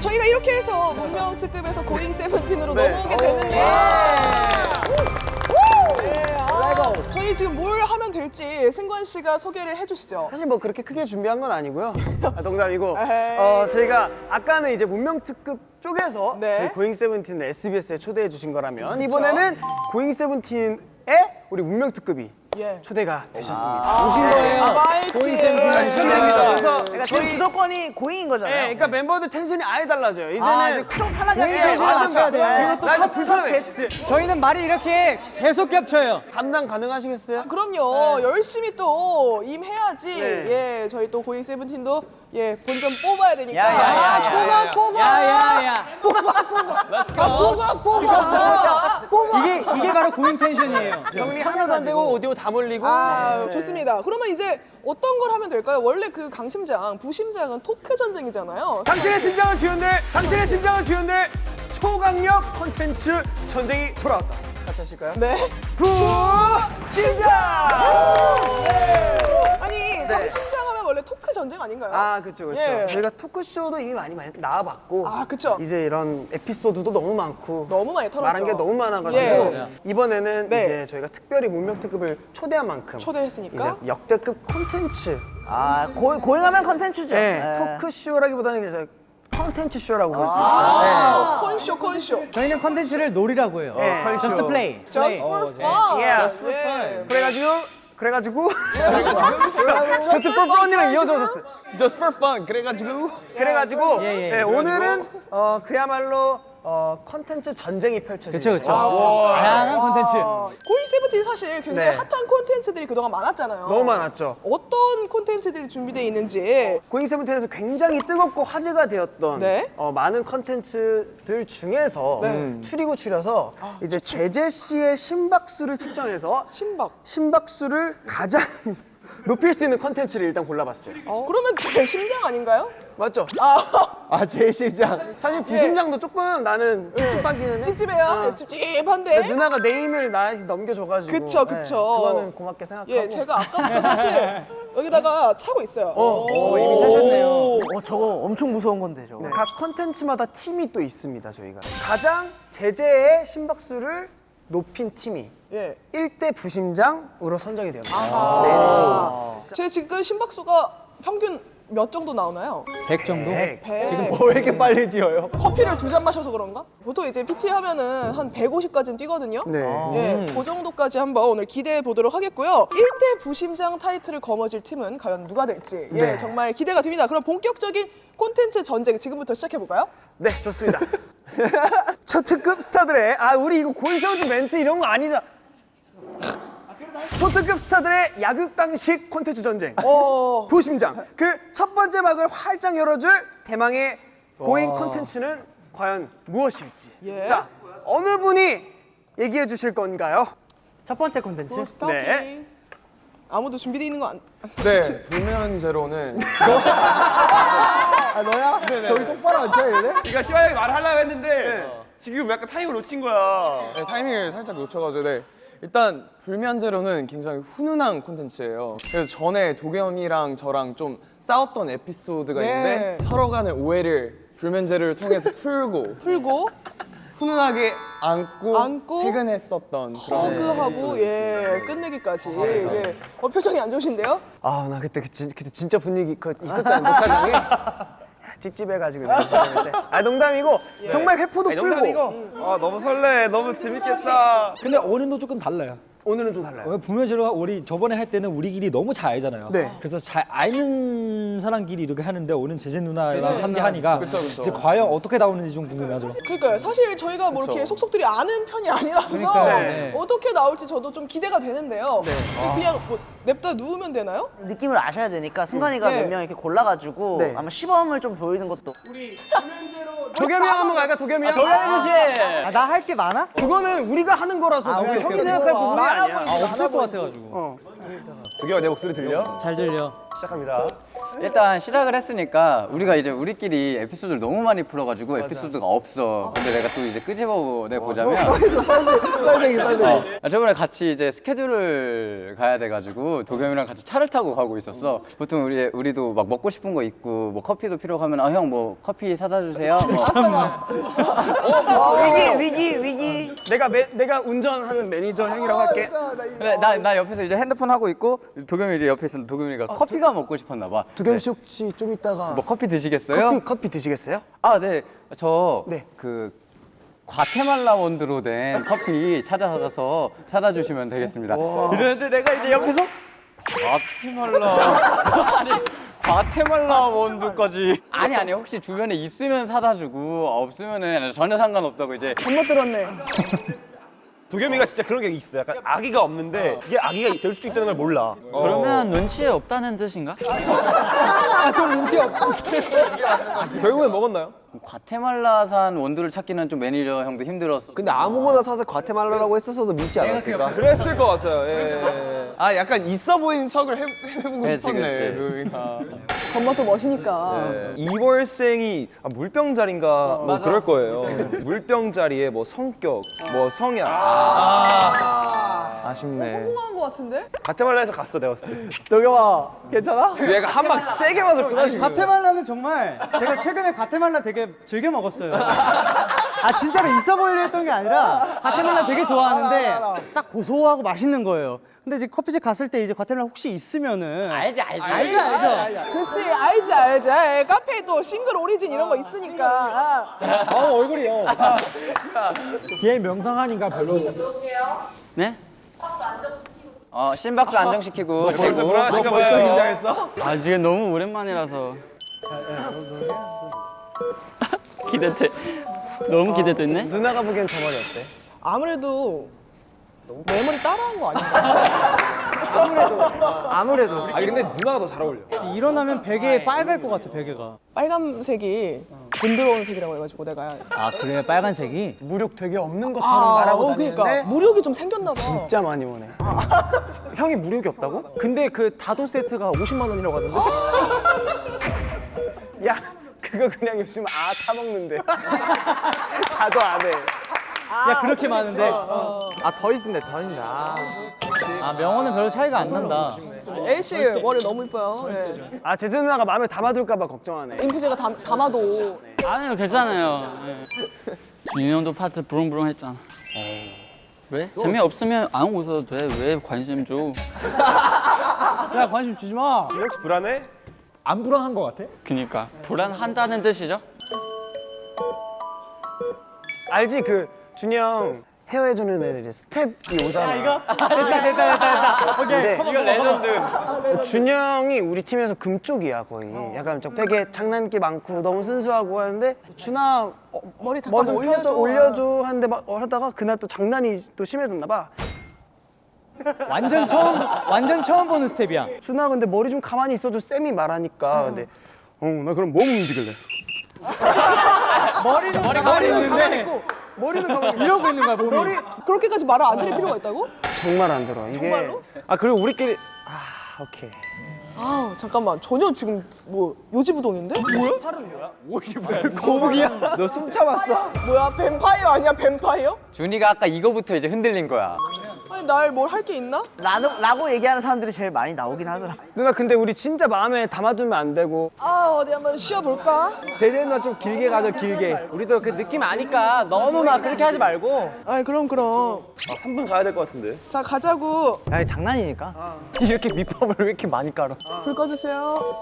예, 저희가 이렇게 해서 문명 특급에서 고잉 세븐틴으로 네. 넘어오게 되는데. 네, 아, 저희 지금 뭘 하면 될지 승관 씨가 소개를 해주시죠. 사실 뭐 그렇게 크게 준비한 건 아니고요. 아, 농담이고. 어, 저희가 아까는 이제 문명 특급 쪽에서 네. 저희 고잉 세븐틴을 SBS에 초대해 주신 거라면 그쵸. 이번에는 고잉 세븐틴에 우리 문명 특급이 예. 초대가 되셨습니다. 오신 거예요? 아, 마이티. 고잉 세븐틴까지 초대합니다. 그래서 그러니까 지금 주도권이 고잉인 네, 거잖아요. 그러니까 멤버들 텐션이 아예 달라져요. 이제는 아, 좀 편하게 텐션을 맞아, 맞춰야 돼요. 맞아. 그리고 또첫 첫 게스트. 저희는 말이 이렇게 계속 겹쳐요. 감당 가능하시겠어요? 그럼요. 열심히 또 임해야지. 네. 예, 저희 또 고잉 세븐틴도 예, 본점 뽑아야 되니까. 야 야 야야. 야야야. 이게 이게 바로 고인 텐션이에요. 정리 하나도 안 되고 오디오 다 몰리고. 아, 네. 좋습니다. 그러면 이제 어떤 걸 하면 될까요? 원래 그 강심장, 부심장은 토크 전쟁이잖아요. 당신의 심장을 뒤흔들 당신의 심장을 뒤흔들 초강력 콘텐츠 전쟁이 돌아왔다. 같이 하실까요? 네. 부심장! 네. 아니, 강심장 하면 원래 토크 전쟁 아닌가요? 아 그렇죠 그렇죠. 예. 저희가 토크쇼도 이미 많이 많이 나와봤고. 아, 그쵸. 이제 이런 에피소드도 너무 많고. 너무 많이 털었죠. 말한 게 너무 많아가지고 예. 이번에는 네. 이제 저희가 특별히 문명 특급을 초대한 만큼 초대했으니까. 이제 역대급 콘텐츠 아, 고, 고잉하면 컨텐츠죠. 네, 네. 토크쇼라기보다는 이제 콘텐츠 쇼라고 볼수 있죠. 아, 콘쇼, 콘쇼. 저희는 컨텐츠를 놀이라고 해요. 네. Just play. Just for fun. Yeah. Just for fun. 그래가지고 그래가지고 just for fun이랑 이어져졌어요. Just for fun. 그래가지고 그래가지고 예, 예. 네, 오늘은 어, 그야말로 어, 컨텐츠 전쟁이 펼쳐지죠. 그렇죠 그렇죠. 아, 다양한 컨텐츠. 고잉 세븐틴 사실 굉장히 네. 핫한 콘텐츠들이 그동안 많았잖아요. 너무 많았죠. 어떤 콘텐츠들이 준비되어 있는지 고잉 세븐틴에서 굉장히 뜨겁고 화제가 되었던 네. 어, 많은 컨텐츠들 중에서 네. 음, 추리고 추려서 이제 재재 씨의 심박수를 측정해서 신박. 심박수를 가장 높일 수 있는 컨텐츠를 일단 골라봤어요. 그러면 제 심장 아닌가요? 맞죠? 아, 아 제 심장. 사실 부심장도 조금 나는 찝찝하기는 해. 찝찝해요. 어. 찝찝한데. 누나가 네임을 나한테 넘겨줘가지고 그쵸, 그쵸. 네, 그거는 고맙게 생각하고 예, 제가 아까부터 사실 여기다가 차고 있어요. 오, 이미 차셨네요 어, 저거 엄청 무서운 건데, 저거. 각 컨텐츠마다 팀이 또 있습니다 저희가 가장 제재의 심박수를 높인 팀이 예. 1대 부심장으로 선정이 되었습니다 아. 제 지금 심박수가 평균 몇 정도 나오나요? 100 정도. 네. 배. 왜 이렇게 빨리 뛰어요? 커피를 두 잔 마셔서 그런가? 보통 이제 PT 하면은 한 150까지는 뛰거든요. 네. 예, 그 정도까지 한번 오늘 기대해 보도록 하겠고요. 1대 부심장 타이틀을 거머쥘 팀은 과연 누가 될지 예, 네. 정말 기대가 됩니다. 그럼 본격적인 콘텐츠 전쟁 지금부터 시작해 볼까요? 네 좋습니다 초특급 스타들의 아 우리 이거 고잉 세븐틴 멘트 이런 거 아니죠 초특급 스타들의 약육강식 콘텐츠 전쟁 어, 부심장 그 첫 번째 막을 활짝 열어줄 대망의 고잉 콘텐츠는 과연 무엇일지 예. 자 어느 분이 얘기해 주실 건가요? 첫 번째 컨텐츠. Starting. 네. 아무도 준비되어 있는 거 안. 네. 불면 제로는 아, 너야? 저기 똑바로 앉아, 얘네? 네가 시원하게 말하려고 했는데 지금 약간 타이밍을 놓친 거야. 네, 타이밍을 살짝 놓쳐가지고 네. 일단 불면 제로는 굉장히 훈훈한 콘텐츠예요. 그래서 전에 도겸이랑 저랑 좀 싸웠던 에피소드가 네. 있는데 서로 간의 오해를 불면 제로를 통해서 풀고 풀고 훈훈하게 안고, 안고 퇴근했었던 허그하고 예 끝내기까지. 예. 어, 표정이 안 좋으신데요? 아 나 그때 그 진, 그때 진짜 분위기 그 있었잖아 녹화장에 찝찝해가지고. 아 농담이고 정말 회포도 풀고 아 너무 설레. 너무 재밌겠다. 근데 오늘도 조금 달라요. 오늘은 좀 달라요 왜 분명히로 우리 저번에 할 때는 우리끼리 너무 잘 알잖아요. 네. 그래서 잘 아는 사람끼리 이렇게 하는데 오는 제재 누나랑 함께 하니까 그쵸, 그쵸. 이제 과연 어떻게 나오는지 좀 궁금하죠. 그러니까요. 사실 저희가 뭐 이렇게 속속들이 아는 편이 아니라서 그러니까요. 네. 어떻게 나올지 저도 좀 기대가 되는데요. 그냥 뭐 냅다 누우면 되나요? 느낌을 아셔야 되니까 승관이가 네. 몇명 이렇게 골라가지고 네. 아마 시범을 좀 보이는 것도 도겸이 형 한번 갈까? 도겸이 형. 아, 나 할 게 많아? 그거는 우리가 하는 거라서 아, 형이. 생각할 부분이 아니야. 아, 없을 것. 같아가지고. 도겸아 내 목소리 들려? 잘 들려. 시작합니다. 일단 시작을 했으니까 우리가 이제 우리끼리 에피소드를 너무 많이 풀어가지고 에피소드가 없어. 근데 내가 또 이제 끄집어내 보자면 썰쟁이 썰쟁이. 아, 저번에 같이 이제 스케줄을 가야 돼가지고 도겸이랑 같이 차를 타고 가고 있었어. 보통 우리 우리도 막 먹고 싶은 거 있고 뭐 커피도 필요하면 아 형 뭐 커피 사다 주세요. 뭐. 위기 위기 위기 내가 매, 내가 운전하는 매니저 형이라고 할게. 그래, 나, 나 옆에서 이제 핸드폰 하고 있고 도겸이 이제 옆에 있으면 도겸이가 커피가 먹고 싶었나 봐. 도겸 씨 혹시 좀 이따가 뭐 커피 드시겠어요? 커피 커피 드시겠어요? 아, 네. 저 네. 그 과테말라 원두로 된 커피 찾아가서 사다 주시면 되겠습니다. 이러는데 내가 이제 옆에서 과테말라 아니 과테말라 원두까지 아니 아니 혹시 주변에 있으면 사다 주고 없으면은 전혀 상관없다고 이제 한번 들었네. 도겸이가 진짜 그런 게 있어. 약간 아기가 없는데 이게 아기가 될 수도 있다는 걸 몰라. 그러면 눈치에 없다는 뜻인가? 결국엔 먹었나요? 과테말라산 원두를 찾기는 좀 매니저 형도 힘들었어. 근데 아무거나 사서 과테말라라고 했었어도 믿지 않았을까? 그랬을 것 같아요. 예. 아 약간 있어 보이는 척을 해, 해보고 그치, 싶었네 그치. 도겸이가. 겉멋도 멋이니까. 이월생이 아, 물병자리인가 뭐 그럴 거예요. 물병자리에 뭐 성격, 뭐 성향. 아, 아 쉽네. 성공한 것 같은데? 가테말라에서 갔어 내가 봤을 때. 도겸아 괜찮아? 얘가 한 방 세게 맞았구나 지금. 과테말라는 정말 제가 최근에 과테말라 되게 즐겨 먹었어요. 아 진짜로 있어 보이려 했던 게 아니라 과테말라 되게 좋아하는데 딱 고소하고 맛있는 거예요. 근데 이제 커피집 갔을 때 이제 과테말라 혹시 있으면은 알지 알지. 알죠 알죠. 그치 알지 알지. 에이, 카페에 또 싱글 오리진 이런 거 있으니까. 아 얼굴이요. 뒤에 명상하니까 별로. 네? 어 심박수 안정시키고 그리고 너 벌써 긴장했어? 아 지금 너무 오랜만이라서 기대돼 너무 기대됐네 누나가 보기엔 저 머리 어때? 아무래도 내 머리 따라한 거 아닌가? 아무래도 아니 근데 누나가 더 잘 어울려. 일어나면 베개 빨갈 것 같아 베개가. 빨간색이 부드러운 색이라고 해가지고 내가 아 그래 빨간색이? 무력 되게 없는 것처럼 말하고 어, 다니는데 그러니까 무력이 좀 생겼나 봐. 진짜 많이 오네. 형이 무력이 없다고? 근데 그 다도 세트가 50만 원이라고 하던데? 야 그거 그냥 요즘 아 타먹는데. 다도 안 해. 야 그렇게 많은데? 아더 있는데 더 있는데 아. 아 명언은 별로 차이가 안 난다. A 씨 머리 너무 이뻐요. 예. 아 제주 누나가 마음에 담아둘까 봐 걱정하네. 인프제가 담, 담아도 아니요 괜찮아요 예. 윤영도 파트 부릉부릉 했잖아 왜? 재미없으면 안 웃어도 돼왜 관심 줘 야 관심 주지 마. 혹시 불안해? 안 불안한 것 같아? 그니까 불안한다는 뜻이죠? 알지 그 준영 헤어해주는 애들이 스텝이 오잖아. 이거 됐다 됐다 됐다 됐다. 오케이. 이거 레전드 준영이 우리 팀에서 금쪽이야 거의. 약간 좀 되게 장난기 많고 너무 순수하고 하는데 준아 어, 머리 잠깐 뭐좀 올려줘. 펴줘 올려줘 하는데 막 어, 하다가 그날 또 장난이 또 심해졌나 봐. 완전 처음 완전 처음 보는 스텝이야. 준아 근데 머리 좀 가만히 있어줘 쌤이 말하니까 근데 어나 그럼 몸 움직일래. 머리는 가만히 있는데 머리는 가만히 이러고 있는 거야 몸이. 머리 그렇게까지 말을 안 드릴 필요가 있다고? 정말 안 들어. 이게 정말로? 아 그리고 우리끼리 아 오케이. 아 잠깐만 전혀 지금 뭐 요지부동인데? 뭐야? 거북이야? 너 숨 참았어? 뭐야 뱀파이어 아니야 뱀파이어? 준이가 아까 이거부터 이제 흔들린 거야 아니 날 뭘 할 게 있나? 라고, 라고 얘기하는 사람들이 제일 많이 나오긴 하더라 누나 근데 우리 진짜 마음에 담아두면 안 되고 아 어디 한번 쉬어볼까? 제재 누나 좀 길게 가죠 길게. 우리도 그 느낌 아니까 너무 막 그렇게 하지 말고. 아이 그럼 그럼 한분 가야 될 것 같은데. 자 가자고 아니 장난이니까. 이렇게 밑밥을 왜 이렇게 많이 깔아? 불 꺼주세요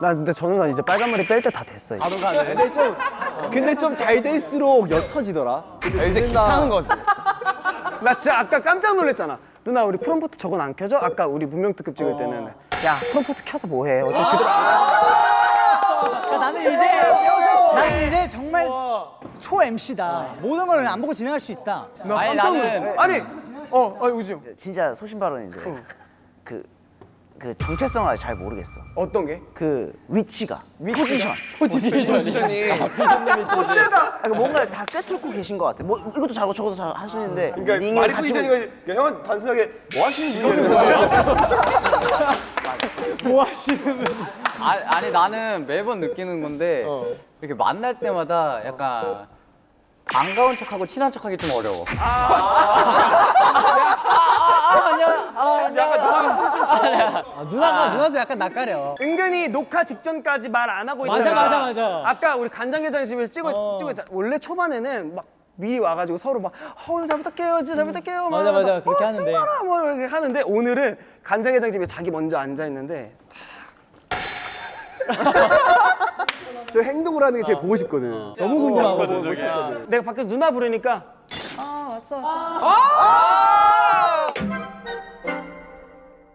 나 근데 저 누나 이제 빨간 머리 뺄 때 다 됐어. 이제. 근데 좀 근데 좀 잘 될수록 옅어지더라. 아, 이제 귀찮은 거지. 나 진짜 아까 깜짝 놀랐잖아. 누나 우리 프롬포트 저건 안 켜져? 아까 우리 문명 특급 찍을 때는 야 프롬포트 켜서 뭐해 어차피 그대로 나는 이제 나는 이제 정말 초 MC다. 모든 걸 안 보고 진행할 수 있다. 아니 나는 아니 어 아니 우지 형 진짜 소신 발언인데 그, 그 정체성을 아직 잘 모르겠어. 어떤 게? 그 위치가, 포지션. 포지션이. 아, 뭔가 다 꿰뚫고 계신 것 같아. 뭐 이것도 잘하고 저것도 잘 하시는데 그러니까 말이 같이 포지션이 거 형은 단순하게 뭐 하시는 분이에요? 아, 아니 나는 매번 느끼는 건데 이렇게 만날 때마다 약간 반가운 척하고 친한 척하기 좀 어려워. 아, 아, 누나가 누나도 약간 낯가려. 은근히 녹화 직전까지 말 안 하고 맞아, 있다가 맞아, 맞아. 아까 우리 간장게장집에서 찍어 찍어 원래 초반에는 막 미리 와가지고 서로 막 어, 오늘 잘 부탁해요 진짜 잘 부탁해요 막 맞아, 맞아. 막, 그렇게 어, 하는데. 승관아 뭐 이렇게 하는데 오늘은 간장게장집에 자기 먼저 앉아 있는데 저 행동을 하는 게 제일 보고 싶거든. 너무 궁금하거든. 내가 밖에서 누나 부르니까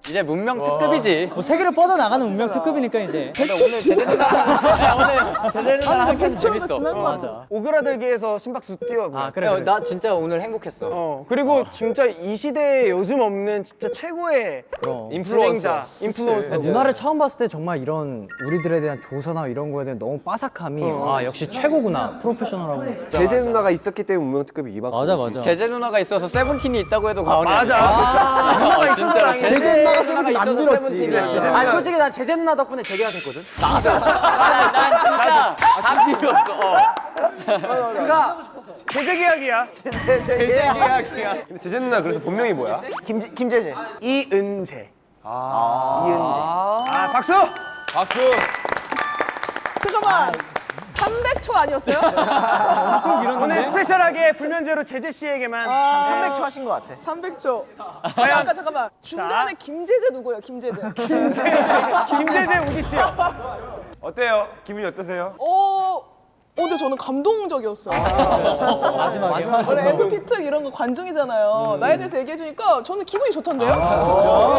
이제 문명 특급이지. 뭐 세계를 뻗어 나가는 운명 특급이니까 이제. 오늘 제재 누나 오늘 제재 누나랑 함께해서 재밌어. 같아. 오그라들기에서 심박수 뛰어 아 그래, 나 진짜 오늘 행복했어. 어 그리고 진짜 이 시대에 요즘 없는 진짜 최고의 인플루언자 인플루언서 누나를 처음 봤을 때 정말 이런 우리들에 대한 조사나 이런 거에 대한 너무 빠삭함이 아 역시 최고구나. 프로페셔널하고. 제재 누나가 있었기 때문에 운명특급이 이만. 맞아 맞아. 제재 누나가 있어서 세븐틴이 있다고 해도 과언이 맞아. 누나가 어, 있어서. 제재 누나 가 세븐틴 만들었지. 아 솔직히 난 제재 누나 덕분에 재계가 됐거든 난 진짜 진심이었어. 어. 그가 제재 계약이야 제재 계약이야. 제재 누나 그래서 본명이 뭐야? 김 김재재. 이은재 이은재 아 박수 잠깐만. 300초 아니었어요? 엄청 오늘 길었는데. 스페셜하게 불면제로 제재 씨에게만 300초 하신 것 같아. 300초. 아까 잠깐만. 중간에 김재재 누구예요? 김재재. 김제재 우지 씨요 어때요? 기분이 어떠세요? 어. 어, 근데 저는 감동적이었어요. 마지막에. 원래 FP 특 이런 거 관중이잖아요. 나에 대해서 얘기해주니까 저는 기분이 좋던데요?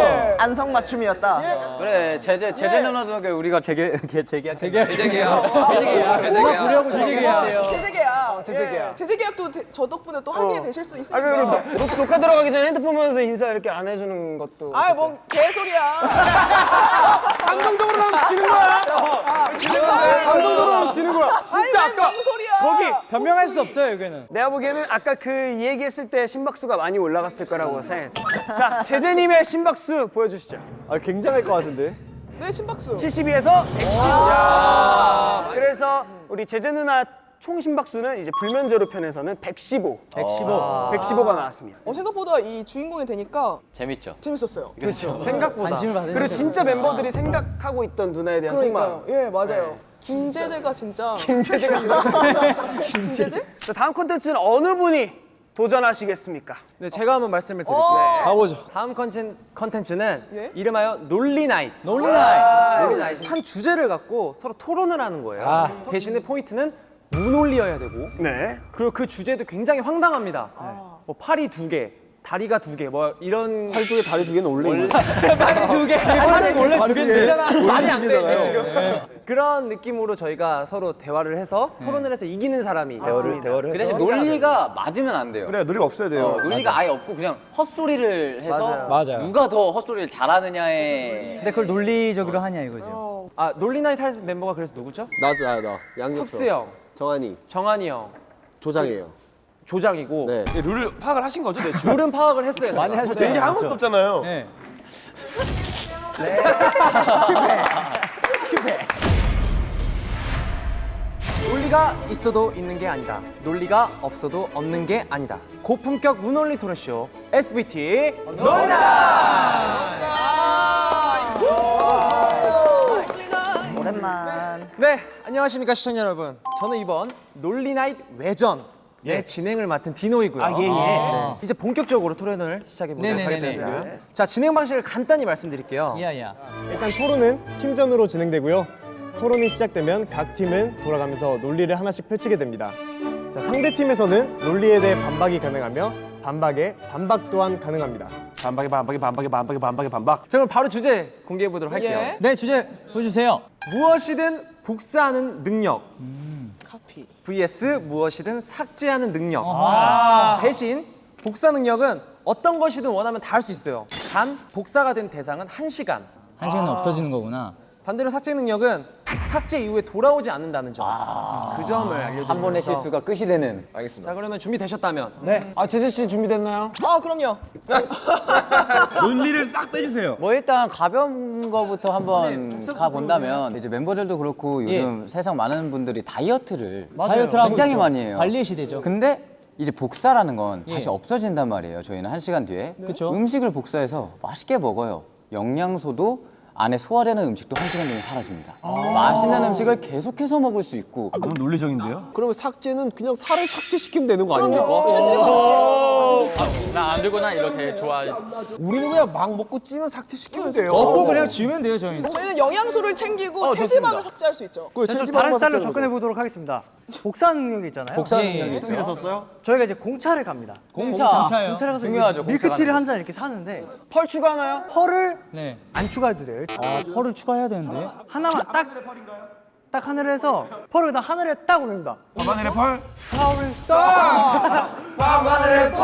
예. 안성맞춤이었다. 그래 제재 제재 그 우리가 재계 재계약 재계약. 재계약 누가 부려고 재계해야 제재 계약. 제재 계약. 제재 계약도 대- 저 덕분에 또 하게 되실 수아 있으니까. 녹- 녹화 들어가기 전에 핸드폰 보면서 인사 이렇게 안 해주는 것도 아이, 뭔 개소리야. 감동적으로 나면 지는 거야 감동적으로 나면 지는 거야 진짜 아까 뭔 소리야. 거기 변명할 수 없어요 여기는. 내가 보기에는 아까 그 얘기했을 때 심박수가 많이 올라갔을 거라고 생각해 자 제재님의 심박수 보여주시죠 아 굉장할 것 같은데. 네, 심박수. 72에서 110 그래서 우리 제재 누나 총 심박수는 이제 불면제로 편에서는 115 115. 115가 나왔습니다 어, 생각보다 이 주인공이 되니까 재밌죠. 재밌었어요. 생각보다 관심을 받는. 그리고 진짜 멤버들이 생각하고 있던 누나에 대한 그러니까요. 속마음 예, 맞아요. 김재재가 진짜. 김재재가 김재재? 자, 다음 콘텐츠는 어느 분이 도전하시겠습니까? 네, 제가 한번 말씀을 드릴게요 가보죠. 다음 컨텐, 컨텐츠는 예? 이름하여 논리나잇 놀리나이. 논리나잇 한 주제를 갖고 서로 토론을 하는 거예요 대신에 포인트는 무논리여야 되고 네. 그리고 그 주제도 굉장히 황당합니다 뭐 팔이 두 개, 다리가 두 개, 뭐 이런 팔두 개, 다리 두 개는 원래 있는. 팔은 원래 두 개인데. 말이 안 되네 지금 그런 느낌으로 저희가 서로 대화를 해서 토론을 해서 이기는 사람이 대화를 대화를 그 대신 논리가 맞으면 안 돼요. 그래 논리가 없어야 돼요. 어, 논리가 아예 없고 그냥 헛소리를 해서 맞아요. 누가 더 헛소리를 잘하느냐에 근데 그걸 논리적으로 하냐 이거죠. 아 논리나잇 할 멤버가 그래서 누구죠? 나죠, 아, 나 양육서. 흡스 형, 정한이, 정한이 형, 조장이에요. 조장이고 네. 룰을 파악을 하신 거죠, 대충? 룰은 파악을 했어요 많이. 하셨죠. 이게 아무것도 없잖아요. 네. 논리가 있어도 있는 게 아니다. 논리가 없어도 없는 게 아니다. 고품격 무논리 토론쇼 SBT 오랜만. 네 안녕하십니까 시청자 여러분. 저는 이번 논리나잇 외전 의 진행을 맡은 디노이고요. 아, 예, 예. 네. 이제 본격적으로 토론을 시작해 보도록 네네네네. 하겠습니다. 자 진행 방식을 간단히 말씀드릴게요. 야야. 일단 토론은 팀전으로 진행되고요. 토론이 시작되면 각 팀은 돌아가면서 논리를 하나씩 펼치게 됩니다. 자, 상대 팀에서는 논리에 대해 반박이 가능하며 반박에 반박 또한 가능합니다. 반박에 반박에 반박에 반박에 반박에 반박. 자 그럼 바로 주제 공개해 보도록 할게요. 예. 네 주제 보여주세요. 무엇이든 복사하는 능력 카피. vs 무엇이든 삭제하는 능력. 대신 복사 능력은 어떤 것이든 원하면 다 할 수 있어요. 단 복사가 된 대상은 한시간 한 시간은 없어지는 거구나. 반대로 삭제 능력은 삭제 이후에 돌아오지 않는다는 점. 그 점을 알려드리면서 한 번의 실수가 끝이 되는. 자 그러면 준비되셨다면 네. 아 제재 씨 준비됐나요? 아 그럼요. 논리를 싹 빼주세요. 뭐 일단 가벼운 거부터 한번 가 본다면 이제 멤버들도 그렇고 요즘 세상 많은 분들이 다이어트를 하고 굉장히 있죠. 많이 해요. 관리의 시대죠. 근데 이제 복사라는 건 다시 없어진단 말이에요. 저희는 한 시간 뒤에 그쵸. 음식을 복사해서 맛있게 먹어요. 영양소도 안에 소화되는 음식도 한 시간 뒤면 사라집니다. 맛있는 음식을 계속해서 먹을 수 있고 너무 논리적인데요? 그러면 삭제는 그냥 살을 삭제시키면 되는 거 아닙니까? 나안 들거나 이렇게 좋아하지. 우리는 그냥 막 먹고 찌면 삭제시키면 돼요. 먹고 그냥 지우면 돼요 저희는. 저희는 영양소를 챙기고 체지방을 삭제할 수 있죠. 그 스타일로 삭제하는 접근해 보도록 하겠습니다. 복사 능력이 있잖아요. 복사 예, 능력이 예. 있죠. 저희가 이제 공차를 갑니다. 공차. 공차를 가서 중요하죠, 밀크티를 한 잔 이렇게 사는데 펄 추가하나요? 펄을 네, 안 추가해도 돼요. 아, 펄을 추가해야 되는데 하나만 딱. 딱 하늘을 해서 펄을 다 하늘에 딱 올립니다. 밤하늘의 펄. 파워를 스타. 밤하늘의 펄.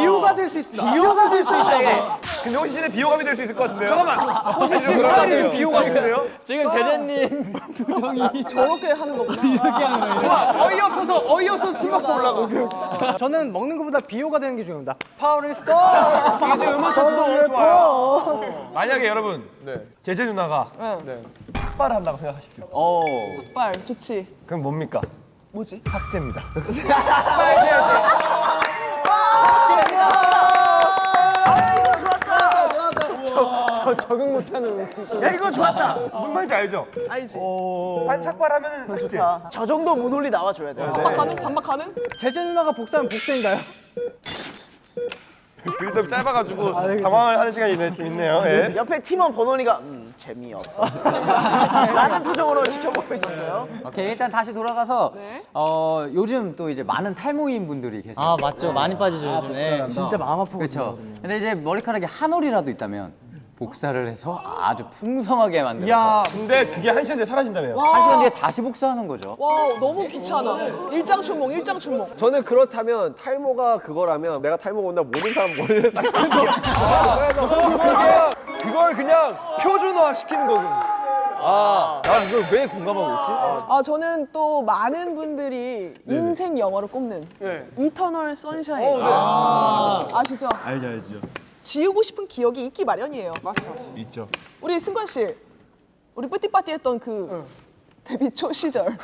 비호가 될 수 있습니다. 비호가 될 수 있다 고. 근데 씨는 비호감이 될 수 있을 것 같은데요? 잠깐만. 혹시 스타일이 좀 비호 같은데요? 지금 제재님 저렇게 하는 거구나. 좋아. 어이없어서 어이없어서 신박스 올라가. 저는 먹는 것보다 비호가 되는 게 중요합니다. 파워를 스타. 이게 지금 음악 찬스도 너무 좋아요. 만약에 여러분 제재 누나가 응. 삭발을 한다고 생각하십시오. 어. 빨 좋지. 그럼 뭡니까? 뭐지? 삭제입니다. 저 적응 못하는 웃음. 야 이거 좋았다. 무슨 말인지 알죠? 알지. 한 삭발하면 삭제. 저 정도 무논리 나와줘야 돼요. 반박 가능? 반박 가능? 제재 누나가 복사하면 복제인가요? 빌드업 짧아가지고 당황을 하는 시간이 있네, 좀 있네요. 예. 옆에 팀원 번원이가 음, 재미없어. 라는 표정으로 지켜보고 있었어요. 오케이 일단 다시 돌아가서 네. 어 요즘 또 이제 많은 탈모인 분들이 계세요. 아 맞죠. 많이 빠지죠 요즘에. 진짜 마음 아프거든요. 그렇죠. 근데 이제 머리카락에 한 올이라도 있다면 복사를 해서 아주 풍성하게 만들어서 야, 근데 그게 한 시간 뒤에 사라진다며요. 한 시간 뒤에 다시 복사하는 거죠. 와 너무 귀찮아. 일장춘몽 일장춘몽. 저는 그렇다면 탈모가 그거라면 내가 탈모가 온다 모든 사람 머리를 삭제시켜. 그걸 그냥 표준화 시키는 거군. 아, 난 이걸 왜 공감하고 있지? 아 저는 또 많은 분들이 인생 영화로 꼽는 이터널 선샤인 아시죠 알죠, 알죠. 지우고 싶은 기억이 있기 마련이에요. 있죠. 우리 승관 씨, 우리 뿌띠빠띠 했던 그 데뷔 초 시절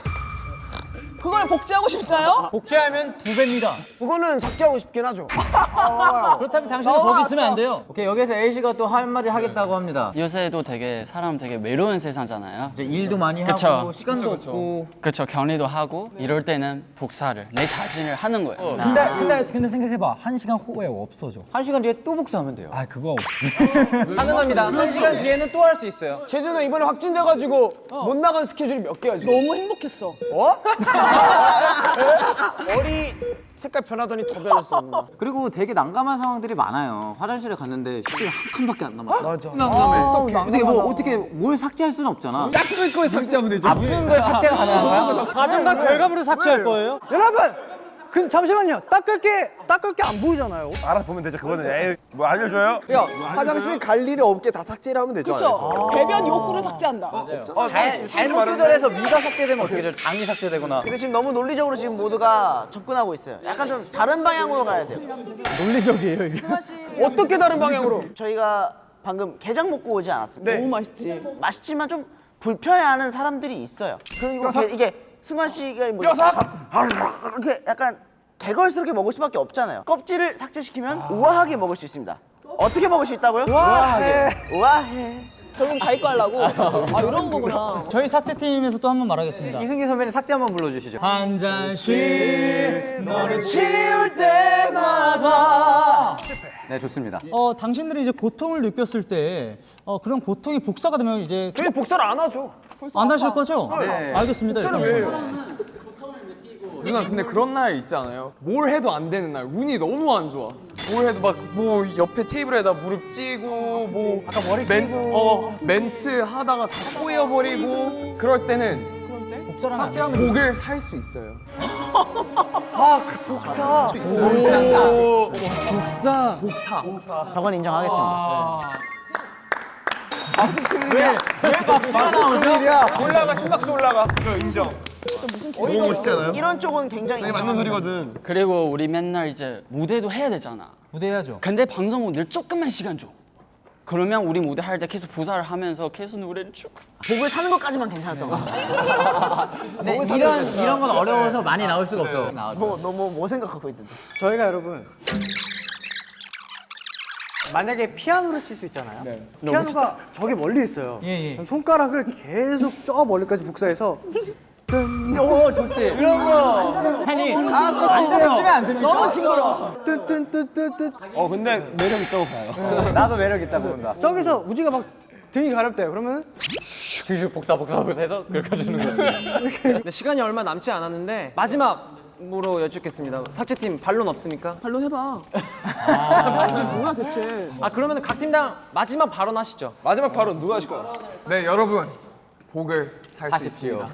그걸 복제하고 싶나요? 복제하면 두 배입니다. 그거는 삭제하고 싶긴 하죠. 그렇다면 당신은 거기 있으면 안 돼요. 오케이 여기서 A 씨가 또 한마디 하겠다고 합니다. 요새도 되게 사람 되게 외로운 세상잖아요. 이제 일도 많이 그쵸. 하고 시간도 없고 그렇죠. 격리도 하고 이럴 때는 복사를 내 자신을 하는 거예요. 나. 근데 근데 근데 생각해봐. 한 시간 후에 없어져. 한 시간 뒤에 또 복사하면 돼요. 아 그거 없지. 가능합니다. 한 시간 뒤에는 또 할 수 있어요. 제주는 이번에 확진돼가지고 못 나간 스케줄이 몇 개야 지금? 너무 행복했어. 머리 색깔 변하더니 더 변했어. 누나. 그리고 되게 난감한 상황들이 많아요. 화장실에 갔는데 휴지 한 칸밖에 안 남았어. 맞아. 난감해. 어떡해. 어떻게 뭐 어떻게 뭘 삭제할 수는 없잖아. 닦을 걸 삭제하면 되죠. 아 묻은 걸 삭제가 가능한 거야? 가정과 결과물을 삭제할 거예요? 여러분, 그 잠시만요. 닦을 게 닦을 게 안 보이잖아요. 알아보면 되죠. 그거는 에이, 뭐 알려줘요? 야, 화장실 갈 일이 없게 다 삭제를 하면 되죠. 그렇죠. 배변 욕구를 삭제한다. 잘, 잘못 조절해서 위가 삭제되면 어떻게 돼? 장이 삭제되거나. 근데 지금 너무 논리적으로 지금 모두가 접근하고 있어요. 약간 좀 다른 방향으로 가야 돼요. 논리적이에요 이게. 어떻게 다른 방향으로? 저희가 방금 게장 먹고 오지 않았습니까? 너무 맛있지. 맛있지만 좀 불편해하는 사람들이 있어요. 그리고 게- 이게 승관 씨가 뭐 이렇게 약간 개걸스럽게 먹을 수밖에 없잖아요. 껍질을 삭제시키면 우아하게 먹을 수 있습니다. 어떻게 먹을 수 있다고요? 우아하게. 우아해. 결국 자기 거 하려고. 아 이런 거구나. 저희 삭제팀에서 또 한 번 말하겠습니다. 이승기 선배님 삭제 한 번 불러주시죠. 한 잔씩 너를 치울 때마다 네 좋습니다. 어 당신들이 이제 고통을 느꼈을 때 어, 그런 고통이 복사가 되면 이제 저희 복사를 안 하죠. 안 하실 거죠? 네. 알겠습니다. 일단. 누나 근데 그런 날 있지 않아요? 뭘 해도 안 되는 날 운이 너무 안 좋아 뭘 해도 막 뭐 옆에 테이블에다 무릎 찌고 뭐 아까 머리 멘, 어, 멘트 하다가 다 꼬여버리고 그럴 때는 복사하면. 복을 살 수 있어요 아 그 복사. 복사 복사 저건 인정하겠습니다. 올라가 심박수 올라가. 너무 멋있지 않아요? 이런 쪽은 굉장히 되게 맞는 소리거든. 그리고 우리 맨날 이제 무대도 해야 되잖아. 무대 해야죠. 근데 방송 오늘 조금만 시간 줘. 그러면 우리 무대 할 때 계속 부사를 하면서 계속 노래를 쭉. 복을 사는 것까지만 괜찮았던 거 같아. 근데 이런 이런 건 어려워서 많이 나올 수가 없어. 너, 너뭐 뭐 생각하고 있던데? 저희가 여러분 만약에 피아노를 칠 수 있잖아요. 피아노가 저기 멀리 있어요. 그럼 손가락을 계속 저 멀리까지 복사해서 오 좋지. 이런 거. 아니 안 돼요. 치면 안 됩니까? 너무 징그러. 뜬뜬뜬뜬뜬. 어 근데 매력 있다고 봐요. 나도 매력 있다고 본다. 저기서 우지가 막 등이 가렵대요. 그러면 슥슥 복사 복사 복사 해서 그렇게 해주는 거야. 네, 시간이 얼마 남지 않았는데 마지막 으로 여쭙겠습니다. 삭제팀 반론 없습니까? 발론 해봐. 이게 뭐야 대체? 아 그러면 각 팀당 마지막 발언 하시죠. 마지막 발언 누가 하실 거야? 네 여러분 복을 살 수 있습니다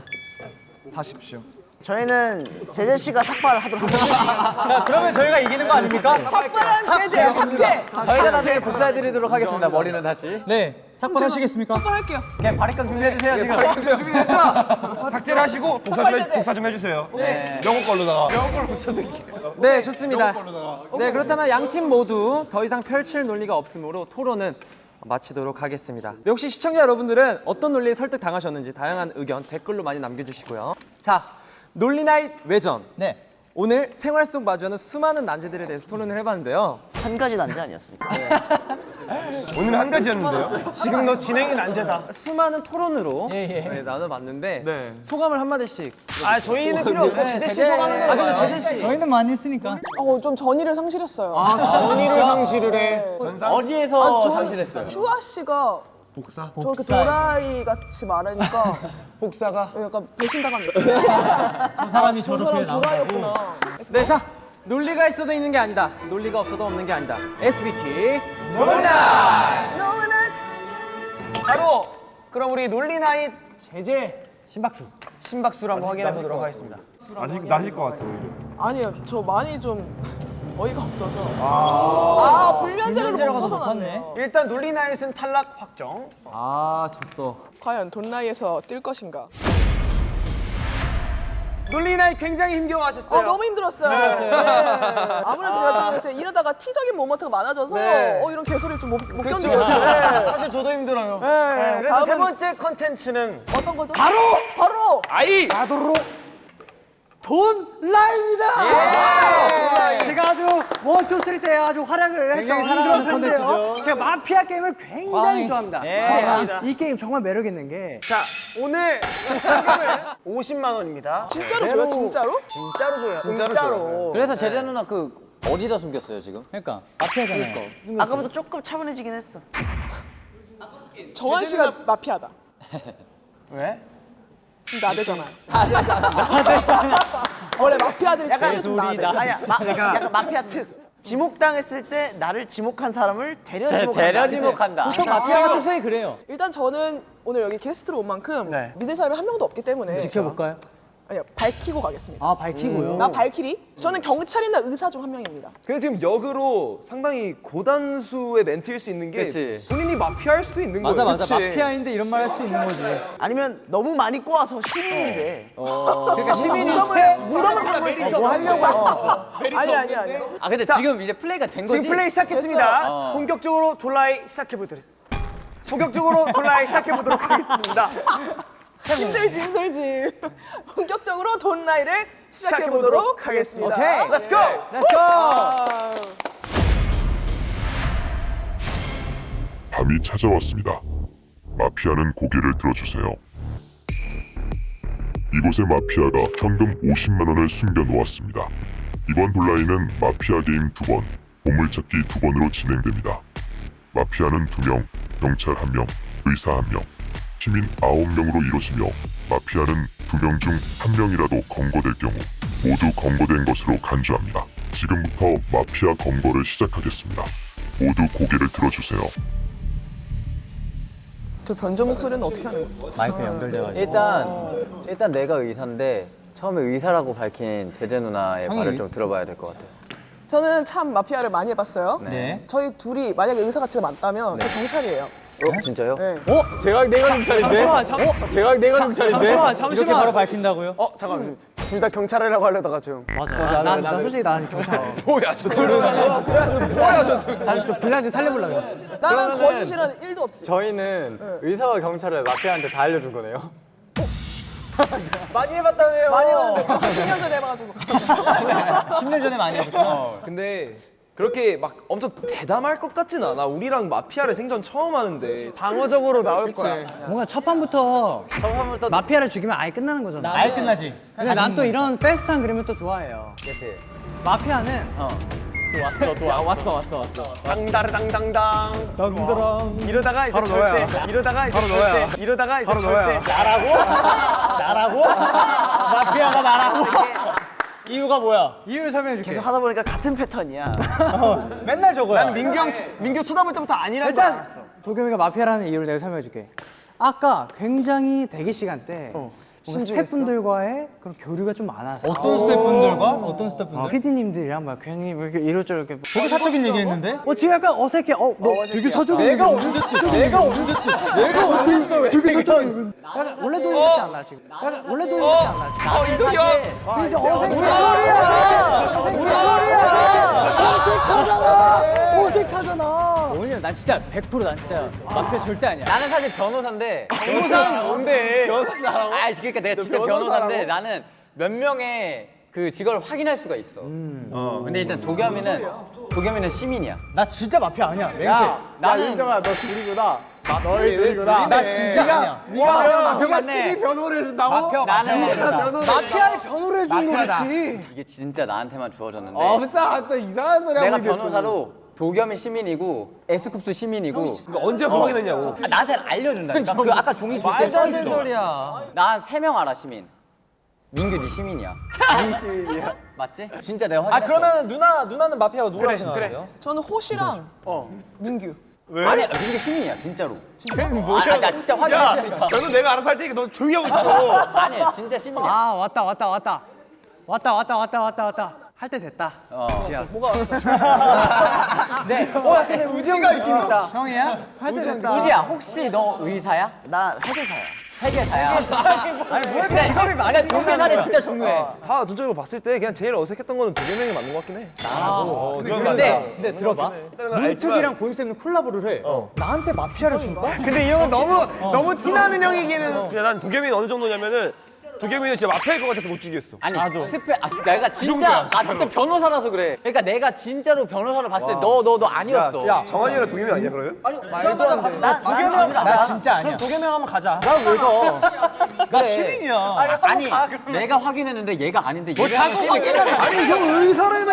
사십시오 저희는 제재 씨가 삭발을 하도록 하겠습니다. 그러면 저희가 이기는 거 아닙니까? 삭발한 제재 삭제. 저희가 다시 복사해드리도록 하겠습니다. 머리는 다시. 네. 삭발하시겠습니까? 삭발할게요. 그냥 바리깡 준비해주세요 지금. 삭제를 하시고 복사 좀, 해, 복사 좀 해주세요. 영어 걸로다가. 영어 걸로 붙여드릴게요. 네 좋습니다. 네 그렇다면 양 팀 모두 더 이상 펼칠 논리가 없으므로 토론은 마치도록 하겠습니다. 네, 혹시 시청자 여러분들은 어떤 논리에 설득 당하셨는지 다양한 의견 댓글로 많이 남겨주시고요. 자 논리나잇 외전. 네. 오늘 생활 속 마주하는 수많은 난제들에 대해서 토론을 해봤는데요. 한 가지 난제 아니었습니까? 오늘 한 가지였는데요. 지금 너 진행이 난제다. 수많은 토론으로 네, 나눠봤는데 네. 소감을 한 마디씩. 아 저희는 필요 없고 제재 씨 소감하는 아. 근데 제재 씨. 저희는 많이 했으니까. 어좀 전의를 상실했어요. 전의를 상실을 해. 어디에서 아, 저- 상실했어요? 슈아 씨가 복사? 저렇게 도라이 같이 말하니까 복사가 약간 배신당합니다. 저 사람이 저 저렇게 나온다고. 도라이였구나. 네, 자 논리가 있어도 있는 게 아니다. 논리가 없어도 없는 게 아니다. SBT 논리나. 바로 그럼 우리 논리 Night 재재 심박수 심박수를 한번 확인해 보도록 하겠습니다. 아직 나실 것 같아요. 아니요, 저 많이 좀 어이가 없어서. 아, 불면제로 못 불면제로가 더 벗어났네요. 일단 논리 Night은 탈락 확정. 아 졌어. 과연 Don't Lie에서 뜰 것인가? 논리 Night 굉장히 힘겨워하셨어요. 어, 너무 힘들었어요. 네. 아무래도 제가 좀 요새 이러다가 T적인 moment가 많아져서 네. 어, 이런 개소리 좀 못. 견디겠어요. 네. 사실 저도 힘들어요. 네. 네, 그래서 세 번째 컨텐츠는 어떤 거죠? 바로! 바로! 아이! Don't Lie입니다. 예! 제가 아주 one two three 때 아주 활약을 했던 사랑하는. 콘텐츠죠. 제가 마피아 게임을 굉장히 좋아합니다. 예, 맞습니다. 이 게임 정말 매력 있는 게 자 오늘 그 상금은 50만 원입니다. 진짜로 줘요, 진짜로? 진짜로 줘요. 진짜로 진짜로. 그래서 재재 누나 그 어디다 숨겼어요 지금? 그러니까 마피아잖아요. 아까보다 조금 차분해지긴 했어. 정한 씨가 마피아다. 왜? 나대잖아요. 원래 마피아들이 제일 좀 나대. 아니야, 마, 약간 마피아 특. 지목당했을 때 나를 지목한 사람을 데려 제- 지목한다. 데려 지목한다. 보통 마피아가 특성이 그래요. 일단 저는 오늘 여기 게스트로 온 만큼 네. 믿을 사람이 한 명도 없기 때문에 지켜볼까요? 아니요, 밝히고 가겠습니다. 아 밝히고요. 나 발키리? 저는 경찰이나 의사 중 한 명입니다. 근데 지금 역으로 상당히 고단수의 멘트일 수 있는 게 그치. 본인이 마피아일 수도 있는 맞아 거예요 맞아 그치? 마피아인데 이런 말 할 수 있는 거지. 아니면 너무 많이 꼬아서 시민인데 그러니까 시민이 무덤을 팔고 있어. 뭐 하려고 할 수 없어. 아니 아니 아니. 아 근데 지금 이제 플레이가 된 거지? 지금 플레이 시작했습니다. 어. 본격적으로 Don't Lie 시작해 보도록. 본격적으로 Don't Lie 시작해 보도록 하겠습니다. 힘들지 힘들지. 본격적으로 Don't Lie를 시작해 보도록 하겠습니다. 오케이, let's go! Let's go. 아, 밤이 찾아왔습니다. 마피아는 고개를 들어주세요. 이곳에 마피아가 현금 50만 원을 숨겨 놓았습니다. 이번 돌라이는 마피아 게임 두 번, 보물찾기 두 번으로 진행됩니다. 마피아는 두 명, 경찰 한 명, 의사 한 명, 시민 아홉 명으로 이루어지며 마피아는 두명중한 명이라도 검거될 경우 모두 검거된 것으로 간주합니다. 지금부터 마피아 검거를 시작하겠습니다. 모두 고개를 들어주세요. 저 변조 목소리는 어떻게 하는 거야? 마이크 연결돼가지고. 일단 일단 내가 의사인데 처음에 의사라고 밝힌 제재 누나의 형이 말을 의- 좀 들어봐야 될 것 같아요. 저는 참 마피아를 많이 해봤어요. 네. 저희 둘이 만약에 의사 가치가 맞다면 저 경찰이에요. 어 진짜요? 네. 제가 내가 경찰인데? 잠시만, 잠- 어? 제가 내가 경찰인데? 잠시만, 잠시만. 이렇게 바로 밝힌다고요? 어 잠깐 둘다 경찰이라고 하려다가 좀 맞아. 난, 난 솔직히 난 경찰. 뭐야 저 둘은 사실 좀 분량 좀 살려보려고 했어. 나는 거짓이란 1도 없지. 저희는 의사와 경찰을 마피아한테 다 알려준 거네요. 많이 해봤다며요. 많이 해봤는데 저 10년 전에 해봐가지고. 10년 전에 많이 해봤구나. 근데 그렇게 막 엄청 대담할 것 같진 않아 우리랑 마피아를 생전 처음 하는데 방어적으로 나올 거야. 뭔가 첫 판부터 처음부터 마피아를 죽이면 아예 끝나는 거잖아. 아예 끝나지. 근데 난 또 이런 페스트한 그림을 또 좋아해요. 그치. 마피아는 또 왔어 또 왔어. 왔어 왔어 왔어. 당다르당당당. 당다랑 이러다가 이제 바로 절대. 너야. 이러다가 이제 바로 너야. 절대. 이러다가 이제 바로 너야. 절대. 나라고? 마피아가 나라고? 이유가 뭐야? 이유를 설명해 줄게. 계속 하다 보니까 같은 패턴이야. 맨날 저거야. 난 민규 형 치- 민규 쳐다볼 때부터 아니라고 일단 알았어. 도겸이가 마피아라는 이유를 내가 설명해 줄게. 아까 굉장히 대기 시간 때 뭔가 스태프분들과의 그런 교류가 좀 많았어. 어떤 스태프분들과 어떤 스태프분들? PD님들이랑 막 괜히 뭐 이렇게 이렇저렇게 되게 사적인 얘기했는데? 어 지금 약간 어색해. 어, 뭐 되게 사적인 내가 얘기. 언제 또 내가 언제 또 내가 언제 또 되게 사적인. 약간 원래도 이렇지 않나 지금. 약간 원래도 이렇지 않나 지금. 어 이동이 형 되게 어색해. 무슨 소리야? 무슨 소리야? 어색하잖아. 어색하잖아. 오늘 난 진짜 100%난 진짜 마피아 절대 아니야. 나는 사실 변호사인데 변호사는 뭔데? 변호사라고? 아 그러니까 내가 진짜 변호사인데 나는 몇 명의 그 직업을 확인할 수가 있어. 어 근데 일단 도겸이는 도겸이는 시민이야. 나 진짜 마피아 아니야. 맹세. 야, 나는- 윤정아 너 둘이구나. 너희 둘이구나. 나 진짜 아니야. 네가 누가 시기 변호를 해준다고? 나는 마피아에 변호를 해준 거겠지. 이게 진짜 나한테만 주어졌는데 아, 진짜 또 이상한 소리 내가 하고. 또. 변호사로 도겸이 시민이고 에스쿱스 시민이고. 언제 확인했냐고. 아, 나한테 알려준다니까? 그 아까 종이 줄때 말도 써안 되는 있어. 소리야. 난세명 알아 시민. 민규 네 시민이야. 네 시민이야. 맞지? 진짜 내가 아 확인했어. 그러면 누나 누나는 마피아가 누구라고 생각하세요? 저는 호시랑 민규. 아니 민규 시민이야 진짜로. 진짜? 아, 나 진짜 야 확인했으니까. 저는 내가 알아서 할 테니까 너 조용히 하고 있어. 아니 진짜 시민이야. 아 왔다 왔다 왔다 왔다. 왔다 왔다 왔다 왔다 할 때 됐다. 어. 지야. 뭐가 네. 어 근데 우지가 있긴 있다. 형이야? 할 때 됐다. 우지야 혹시 너 의사야? 나 회계사야. 회계사야 아니 뭐 이렇게 직업이 많이 근데 동계살이 진짜 중요해 다 전적으로 봤을 때 그냥 제일 어색했던 거는 도겸 형이 맞는 것 같긴 해 어, 그건 근데 맞아. 근데 들어봐. 알지만- 문특이랑 고임쌤은 콜라보를 해. 나한테 마피아를 줄까? 근데 이런 거 너무 너무 티나는 형이기는 근데 난 도겸이는 어느 정도냐면은 도겸이는 진짜 마피아일 것 같아서 못 죽이겠어 아니 스페 아, 내가 진짜 나 진짜 변호사라서 그래 그러니까 내가 진짜로 변호사를 봤을 때 너 너 너 아니었어 야 정한이랑 도겸이 아니야 그러면? 말도 안 돼. 나 도겸이 형나 진짜 아니야. 그럼 도겸이 형 한번 가자. 난왜 가? 나. 시민이야. 아니 내가 확인했는데 얘가 아닌데 얘가 자꾸 확인해 아니 형 의사라며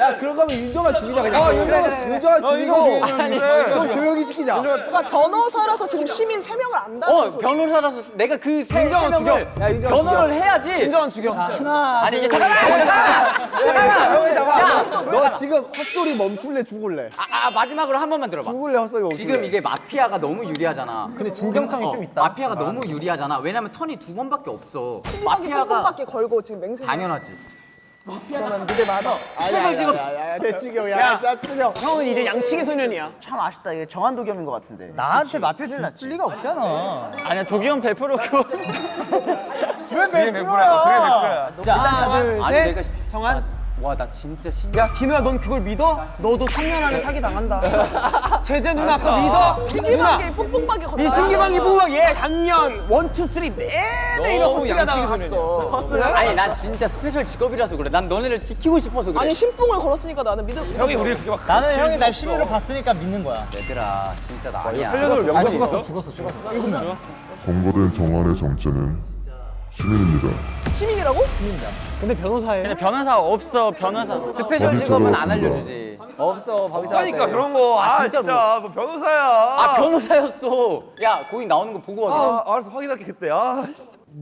야 그런 거면 윤정아 죽이자 그냥. 아, 윤정아. 윤정아 죽이고 아니, 좀 조용히 시키자. 그러니까 변호사라서 지금 시민 3명을 안다는 어 소리. 변호사라서 내가 그세 명을 야, 윤정아 변호를 해야지 윤정은 죽여. 하나. 아니 이게 잠깐만 잠깐만 잠깐만 형이 잡아. 야, 너 지금 헛소리 멈출래 죽을래? 아, 아 마지막으로 한 번만 들어봐 죽을래 헛소리 멈출래? 지금 이게 마피아가 너무 유리하잖아 근데 진정성이 어, 좀 있다. 마피아가 너무 유리하잖아 왜냐면 턴이 두 번밖에 없어 신기방기 뿜뿜밖에 걸고 지금 맹세. 당연하지 그러면 무대 마다. 스펙을 지금 죽여 야, 야 죽여. 형은 이제 양치기 소년이야. 참 아쉽다. 이게 정한 도겸인 것 같은데. 나한테 마피아 줄 리가 없잖아. 아니야 도기형 100%고 왜 그게 백프로야 자, 하나, 둘, 아니 셋. 내가 시- 정한. 와 나 진짜 신야 디누야 넌 그걸 믿어? 너도 3년 안에 사기 당한다. 제재 누나 그거 믿어? 누나. 신기방기 뿜뿜밖에 걸고. 이 신기방기 부각 얘 작년 원, 투, 쓰리 내내 이런 호스가다가 갔어. 아니 난 진짜 스페셜 직업이라서 그래 난 너네를 지키고 싶어서 그래 아니 신풍을 걸었으니까 나는 믿어. 형이 우리 그렇게 막 나는 형이 날 시민으로 봤으니까 믿는 거야. 얘들아 진짜 나 아니야 살려놓을 명분이 죽었어? 죽었어, 죽었어. 일곱 명. 검거된 정한의 정체는 시민입니다. 시민이라고? 근데 변호사예요. 근데 변호사 없어 변호사. 스페셜 직업은 안. 알려주지. 없어 밥이 하니까 그런 거아 진짜로. 진짜. 뭐 변호사야. 아 변호사였어. 야 고인 나오는 거 보고 하게 아 알았어. 확인할게 그때. 아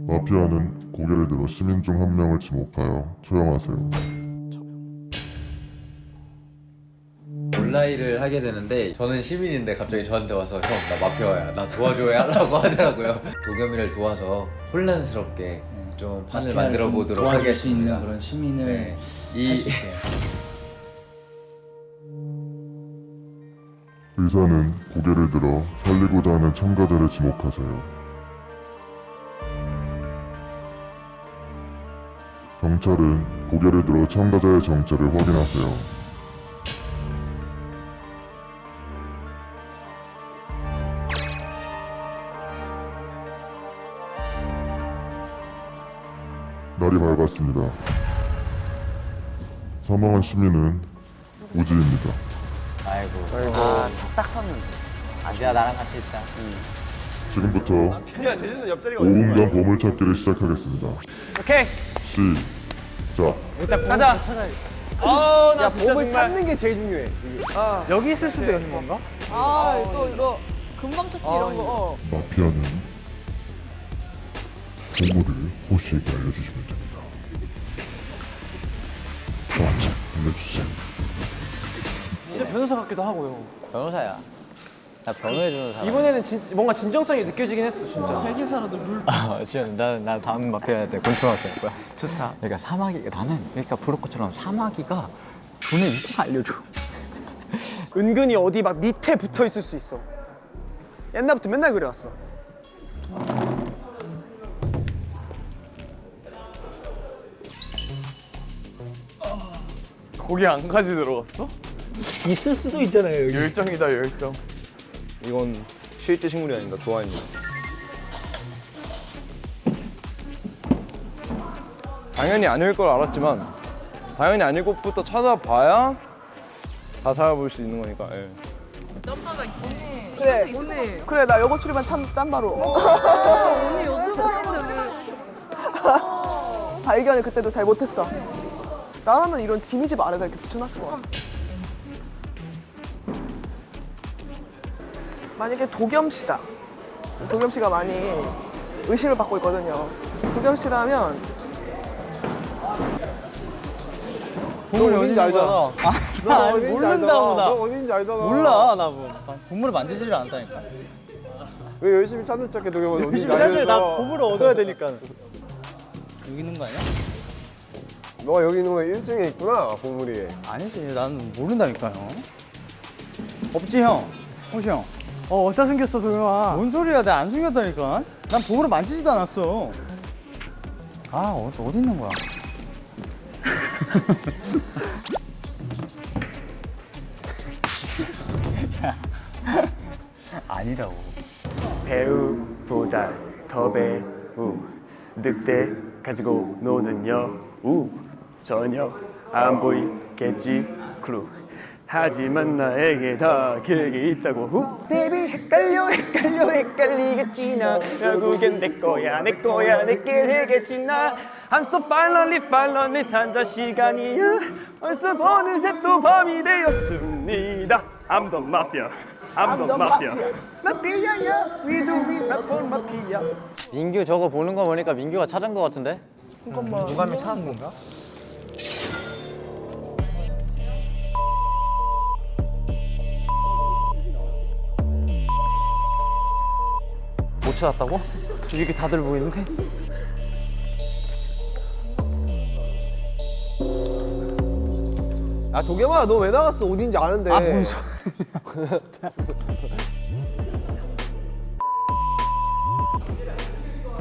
마피아는 고개를 들어 시민 중 한 명을 지목하여 처형하세요. 온라인을 하게 되는데 저는 시민인데 갑자기 저한테 와서 형 나 마피아야. 나 도와줘야 하라고 하더라고요. 도겸이를 도와서 혼란스럽게 좀 판을 만들어 보도록 도와줄 수 하겠습니다 있는 그런 시민을 네. 이 할수 있게. 의사는 고개를 들어 살리고자 하는 참가자를 지목하세요. 경찰은 고개를 들어 참가자의 정체를 확인하세요. 날이 밝았습니다. 사망한 시민은 우지입니다. 아이고 아, 촉딱 섰는데. 안돼야 나랑 같이 있자 지금부터 야 제주는 옆자리가 5분간 보물찾기를 시작하겠습니다. 오케이. 시작. 일단 가자. 아, 나야 진짜 몸을 정말 찾는 게 제일 중요해 지금. 여기 있을 수도 있는 건가? 아, 또 이거 금방 찾지 이런 거. 어. 마피아는 보물을 호시에게 알려주시면 됩니다. 저한테 알려주세요. 진짜 변호사 같기도 하고요. 변호사야 나 변호해주는 사람 이번에는 진, 뭔가 진정성이 느껴지긴 했어 진짜. 아, 진짜 나, 나 다음 마피아한테 곤충학자 할 거야. 좋다. 그러니까 사마귀 나는 그러니까 브로커처럼 사마귀가 돈의 위치를 알려줘. 은근히 어디 막 밑에 붙어 있을 수 있어. 옛날부터 맨날 그래왔어. 거기 안까지 들어갔어? 있을 수도 있잖아요 여기. 열정이다 열정 이건 실제 식물이 아닌가 좋아합니다. 당연히 아닐 걸 알았지만 당연히 아닐 것부터 찾아봐야 다 찾아볼 수 있는 거니까 예. 그래. 그래, 나 영어 출입한 참 짬바로. 언니 요즘 하는데 발견을 그때도 잘 못했어. 나라면 이런 지미집 아래다 이렇게 붙여놨을 것 같아. 만약에 도겸 씨다. 도겸 씨가 많이 의심을 받고 있거든요. 도겸 씨라면 보물이 어딘지 알잖아. 아, 너나 어딘지 모른다고. 나. 너 어딘지 알잖아. 몰라 나 뭐. 보물을 만지지를 않다니까. 왜 열심히 찾는 척해 도겸은 어딘지 열심히 찾을 나. 보물을 얻어야 되니까. 여기 있는 거 아니야? 너가 여기 있는 거 1층에 있구나 보물이. 아니지 나는 모른다니까요. 없지 형. 호시 형. 어 어디다 숨겼어 도영아. 뭔 소리야 내가 안 숨겼다니까. 난 보물을 만지지도 않았어. 아 어, 어디 있는 거야? 아니라고. 배우보다 더 배우 늑대 가지고 노는 여우 전혀 안 보이겠지? Clue. 하지만 나에게 다 계획이 있다고. Who! Baby 헷갈려 헷갈려 헷갈리겠지 나. 결국엔 내 거야 내 거야 내게 되겠지 나. I'm so finally finally 탄자 시간이야 벌써 어느새 또 밤이 되었습니다. I'm the mafia. I'm the mafia. 마피아야 We do we not for mafia. 민규 저거 보는 거 보니까 민규가 찾은 거 같은데? 잠깐만. 누가? 건 찾았다고? 저기 이렇게 다들 보이는데? 아 도겸아 너 왜 나갔어? 어딘지 아는데. 아뭔 소리?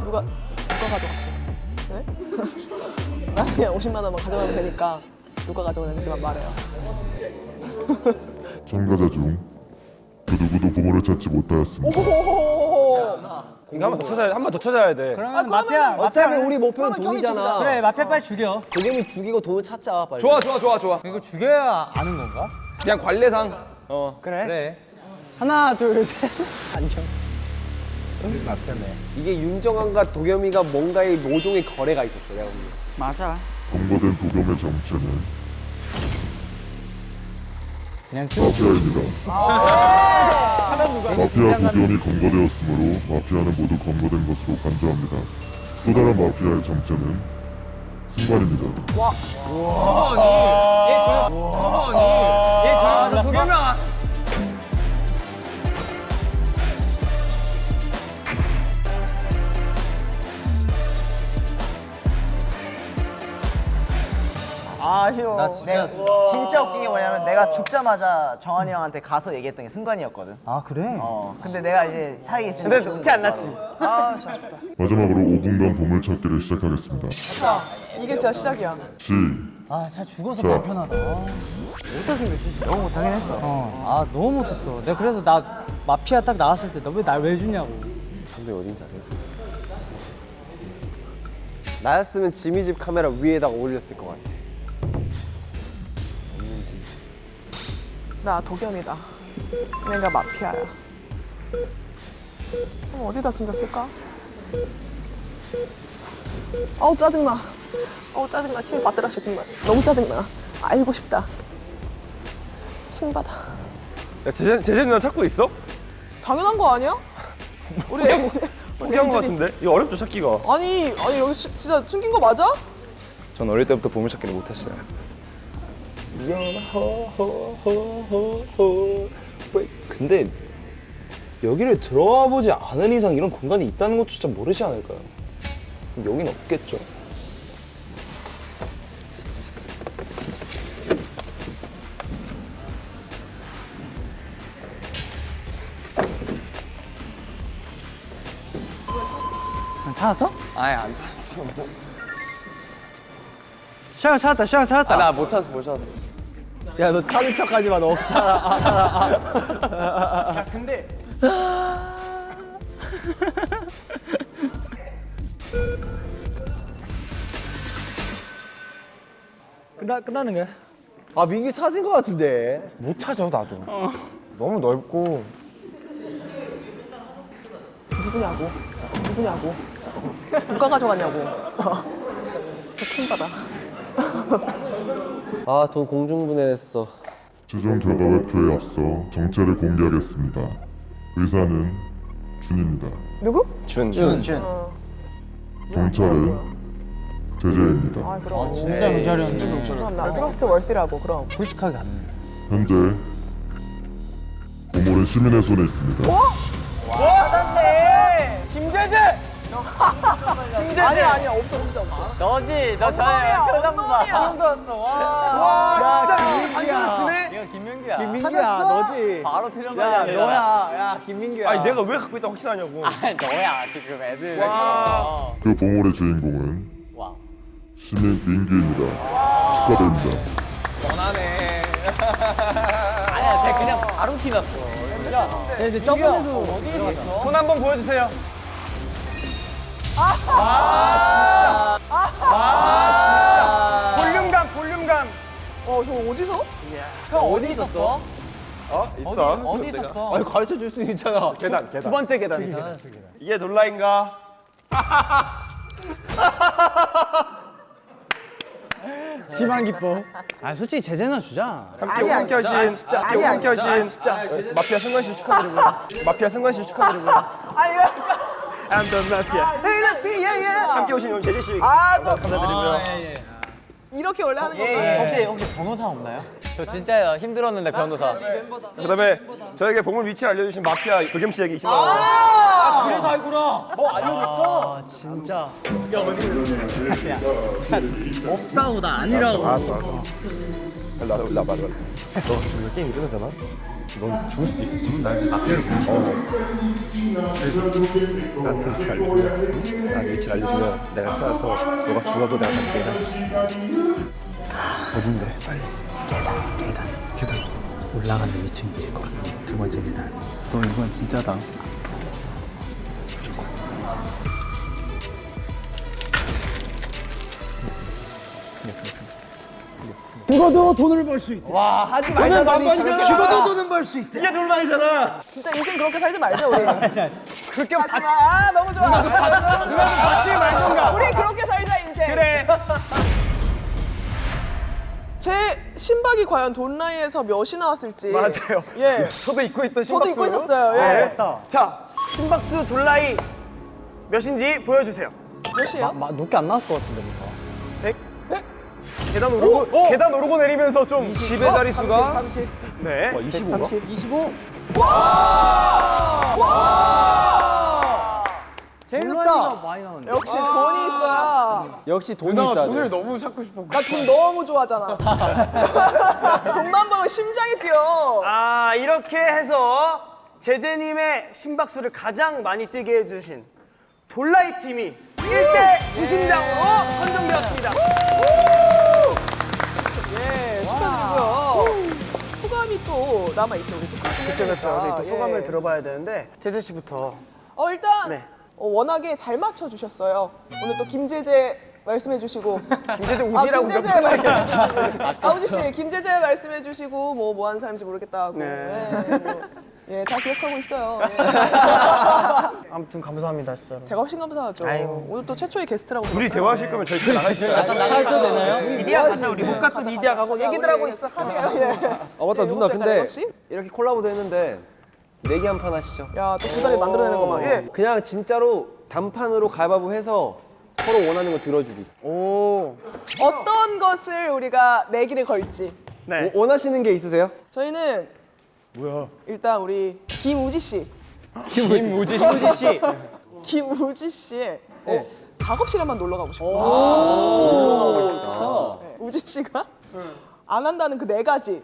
누가 누가 가져갔어? 네? 나 그냥 50만 원만 가져가면 되니까 누가 가져갔는지만 말해요. 참가자 중그 누구도 보물을 찾지 못하였습니다. 이거 한번 더 찾아야 한 번 더 찾아야 돼. 그러면 마피아 어차피 우리 목표는 돈이잖아. 그래 마피아 빨리 죽여. 도겸이 죽이고 돈을 찾자 빨리. 좋아 좋아 좋아 좋아 이거 죽여야 아는 건가? 그냥 관례상 어 그래. 하나 둘 셋. 안녕. 마피아네. 이게 윤정환과 도겸이가 뭔가의 모종의 거래가 있었어 내가. 맞아. 검거된 도겸의 정체는 그냥 마피아입니다. 마피아 도겸이 검거되었으므로 마피아는 모두 검거된 것으로 간주합니다. 또 다른 마피아의 정체는 승관입니다. 아쉬워. 나 진짜- 내가 진짜 웃긴 게 뭐냐면 내가 죽자마자 정한이 형한테 가서 얘기했던 게 승관이었거든. 아 그래? 어. 근데 내가 이제 사이에 있으니까. 근데 죽는데 티안 바로. 났지? 아, 진짜. 마지막으로 5분간 보물찾기를 시작하겠습니다. 자, 이게 진짜 시작이야. 시, 아, 잘 죽어서 자. 불편하다. 너무 못하긴 했어. 어, 아 너무 못했어. 내가 그래서 나 마피아 딱 나왔을 때 너 왜 날 왜 주냐고. 근데 어딘지 아세요? 나였으면 지미 집 카메라 위에다가 올렸을 것 같아. 나 도겸이다. 내가 마피아야. 그럼 어디다 숨겼을까? 어우 짜증나. 어우 짜증나. 힘줘 정말. 너무 짜증나. 알고 싶다. 힘 받아. 야 제재 제재 누나 찾고 있어? 당연한 거 아니야? 우리 애, 포기한 거 같은데? 이거 어렵죠 찾기가. 아니 아니 여기 시- 진짜 숨긴 거 맞아? 전 어릴 때부터 보물 찾기를 못했어요. 근데 여기를 들어와 보지 않은 이상 이런 공간이 있다는 것조차 모르지 않을까요? 여긴 없겠죠. 찾았어? 아예 안 찾았어. 샤워 찾았다. 샤워 찾았다. 아 나못 찾았어 못 찾았어. 야 너 찾은 척 하지 마. 너 없잖아. 야 근데 끝나 끝나는 거야? 아 민규 찾은 것 같은데. 못 찾아 나도. 너무 넓고. 누구냐고? 누구냐고? 누가 가져갔냐고? 진짜 킹받아. 아 돈 공중분해했어. 최종 결과 발표에 앞서 정체를 공개하겠습니다. 의사는 준입니다. 누구? 준. 준. 준. 어. 경찰은 재재입니다. 아 그럼. 진짜 경찰이었네. 그럼 나 트러스트 월시라고 그럼. 솔직하게 안. 현재 보물은 시민의 손에 있습니다. 맞았네. 김재재. 아니 아니 없어 진짜 없어. 너지. 너 저예요. 표정 봐. 처음 들었어. 와. 와, 진짜 김민규야. 이거 김명규야. 김민규야 너지. 바로 필요한 야 거야. 너야. 야 김민규야. 아니 내가 왜 갖고 있다 확신하냐고. 아 너야 지금 애들 왜 찾아? 그 보물의 주인공은 와. 시민 민규입니다. 축하드립니다. 원하네. 아니야 쟤 그냥 바로 티났어. 네, 이제 저번에도 어디 있었어? 손 한번 보여주세요. 볼륨감 볼륨감. 어, 형 어디서? 형 어디 있었어? 어 어디 있어. 어디 있었어? 아니 가르쳐 줄 수 있잖아. 계단 계단. 두 번째 계단. 이게 놀라인가? 심한 기뻐. 아 솔직히 제재나 주자. 함께 하신 진짜. 함께 하신 마피아 승관 씨 축하드리고요. 마피아 승관 씨 축하드리고요. 아니 왜? 안전 마피아. 함께 오신 우리 제재 씨 아, 또 감사드리고요. 이렇게 원래 하는 예, 건가요? 혹시 혹시 변호사 없나요? 저 진짜 힘들었는데 변호사. 그다음에 저에게 보물 위치를 알려주신 마피아 도겸 씨에게 20만 원. 그래서 알구나. 뭐 알려줬어? 진짜. 없다고 나 아니라고. 나 나, 나 말해. 너 지금 게임 이러잖아. 넌 죽을 수도 있어. 지금 날 마피아를 어. 그래서 나한테 위치 알려주면, 나 위치 알려주면 내가 찾아서 너가 죽어도 내가 갈게. 어딘데? 빨리. 계단, 계단, 계단. 올라가는 2층이지 거기 두 번째 계단. 너 이건 진짜다. 죽어도 돈을 벌 수 있대. 와 하지 말자더니 죽어도 돈은 벌 수 있대. 이게 놀라이잖아. 진짜 인생 그렇게 살지 말자 우리. 그렇게 하지 마. 아, 너무 좋아. 받지 말던가. 우리 그렇게 살자 인생. 그래. 제 신박이 과연 돈라이에서 몇이 나왔을지. 맞아요. 예. 저도 입고 있던 저도 심박수. 입고 있었어요. 예. 자, 심박수 돌라이 몇인지 보여주세요. 몇이에요? 마, 높게 안 나왔을 것 같은데 뭔가. 100? 계단 오르고 계단 오르고 내리면서 좀 집의 자릿수가 30. 네. 25가? 25. 재밌다. 많이 나오네. 역시 돈이 있어야. 역시 돈이 있어야 돈을 돼. 너무 찾고 싶어. 나 돈 너무 좋아하잖아. 돈만 보면 심장이 뛰어. 아 이렇게 해서 제제님의 심박수를 가장 많이 뛰게 해주신 돌라이 팀이 1대 우승자로 선정되었습니다. 또 남아있죠, 우리 또. 그렇죠, 그렇죠. 저희 또 예. 소감을 들어봐야 되는데 제제 씨부터. 어, 일단 네. 어, 워낙에 잘 맞춰주셨어요. 오늘 또 김제재 말씀해주시고. 김제재 우지라고 아, 김제재 말씀해주시고. 아우지 씨, 김제재 말씀해주시고 뭐 뭐 하는 사람인지 모르겠다 하고. 네. 예, 뭐, 예, 다 기억하고 있어요. 예. 아무튼 감사합니다, 진짜로. 제가 훨씬 감사하죠. 아이고. 오늘 또 최초의 게스트라고 둘이 들었어요. 대화하실 거면 저희 나가 있어요. 잠깐 나가 있어도 되나요? 이디야 가자, 우리 못 갔던 이디야 가고 얘기들 하고 있어. 아 맞다 예, 누나 근데 씨? 이렇게 콜라보도 했는데 내기 한 판 하시죠. 야, 또 두달에 만들어내는 거 봐. 예. 그냥 진짜로 단판으로 가위바위보 해서 서로 원하는 거 들어주기. 오. 어떤 것을 우리가 내기를 걸지. 네. 워- 원하시는 게 있으세요? 저희는 뭐야? 일단 우리 김우지 씨. 김우지 씨. 김우지 씨의 어, 작업 실에 한번 놀러 가고 싶어요. 오, 네, 우지 씨가 안 한다는 그 네 가지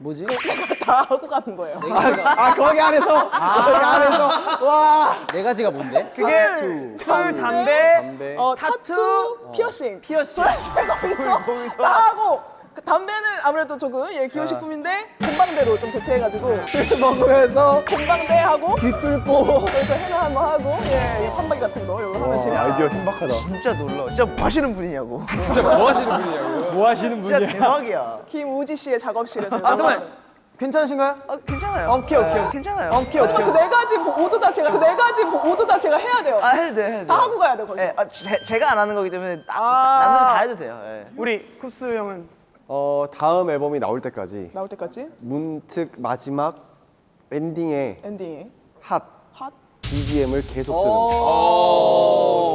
뭐지? 제가 다 하고 가는 거예요. 아 거기 안에서 거기 안에서 와. 네 가지가 뭔데? 그게 술, 담배, 담배. 어, 타투, 피어싱. 피어싱. 거기서 다 하고 그 담배는 아무래도 조금 예, 기호식품인데 공방대로 좀 대체해가지고 술 먹으면서 공방대 하고 귀 뚫고. 그래서 해는 한번 하고 예, 이 판박이 같은 거 이거 하면 재밌어요. 아이디어 신박하다. 진짜 놀라. 진짜 뭐 하시는 분이냐고. 진짜 뭐 하시는 분이냐고요? 뭐 하시는 진짜 분이야? 대박이야. 김우지 씨의 작업실에서 아 정말 괜찮으신가요? 아 괜찮아요. 오케이 오케이. 괜찮아요. 오케이 오케이. 하지만 그네 가지 모두 다 제가 그 네 가지 모두 다 제가 해야 돼요. 아 해도 돼 해도 돼. 다 하고 가야 돼 거기서. 네, 아, 제, 제가 안 하는 거기 때문에 나, 아. 남들은 다 해도 돼요. 예. 우리 쿠스 형은 어 다음 앨범이 나올 때까지 나올 때까지 문특 마지막 엔딩에 엔딩 핫 핫. BGM을 계속 쓰는.